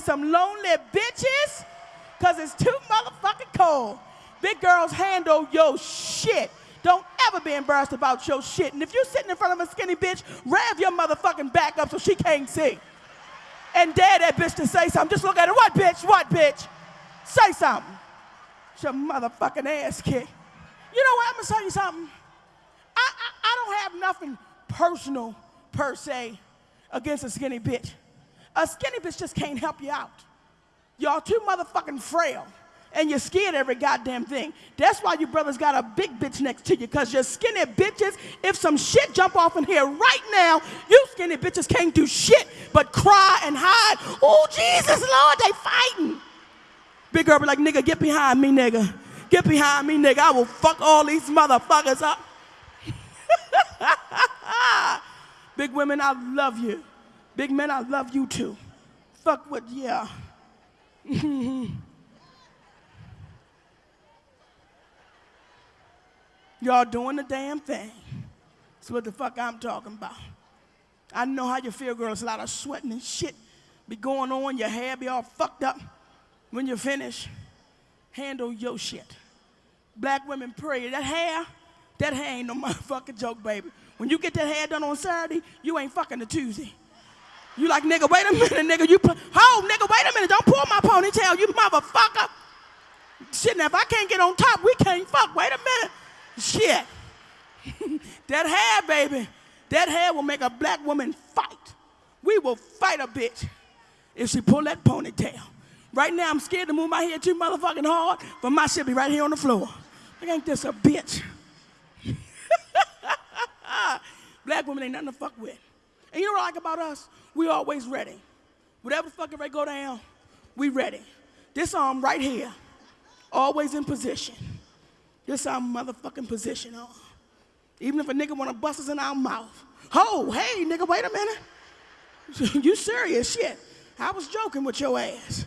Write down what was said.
me some lonely bitches, cause it's too motherfucking cold. Big girls handle your shit. Don't ever be embarrassed about your shit. And if you're sitting in front of a skinny bitch, rev your motherfucking back up so she can't see. And dare that bitch to say something. Just look at her. What bitch? What bitch? Say something. It's your motherfucking ass kick. You know what? I'm gonna tell you something. I, I, I don't have nothing personal per se against a skinny bitch. A skinny bitch just can't help you out. Y'all too motherfucking frail and you're scared every goddamn thing. That's why you brothers got a big bitch next to you, because you're skinny bitches. If some shit jump off in here right now, you skinny bitches can't do shit but cry and hide. Oh, Jesus, Lord, they fighting. Big be like, nigga, get behind me, nigga. Get behind me, nigga. I will fuck all these motherfuckers up. Big women, I love you. Big men, I love you too. Fuck what, yeah. Y'all doing the damn thing. That's what the fuck I'm talking about. I know how you feel, girls. A lot of sweating and shit be going on. Your hair be all fucked up. When you finish, handle your shit. Black women pray. That hair, that hair ain't no motherfucking joke, baby. When you get that hair done on Saturday, you ain't fucking a Tuesday. You like, nigga, wait a minute, nigga. You oh, nigga, wait a minute. Don't pull my ponytail, you motherfucker. Shit, now if I can't get on top, we can't fuck. Wait a minute. Shit. that hair, baby, that hair will make a black woman fight. We will fight a bitch if she pull that ponytail. Right now, I'm scared to move my head too motherfucking hard, but my shit be right here on the floor. I ain't this a bitch. black women ain't nothing to fuck with. And you know what I like about us? We always ready. Whatever the fucking ready go down, we ready. This arm right here, always in position. This our motherfucking position on. Even if a nigga wanna bust us in our mouth. Oh, hey, nigga, wait a minute. you serious shit. I was joking with your ass.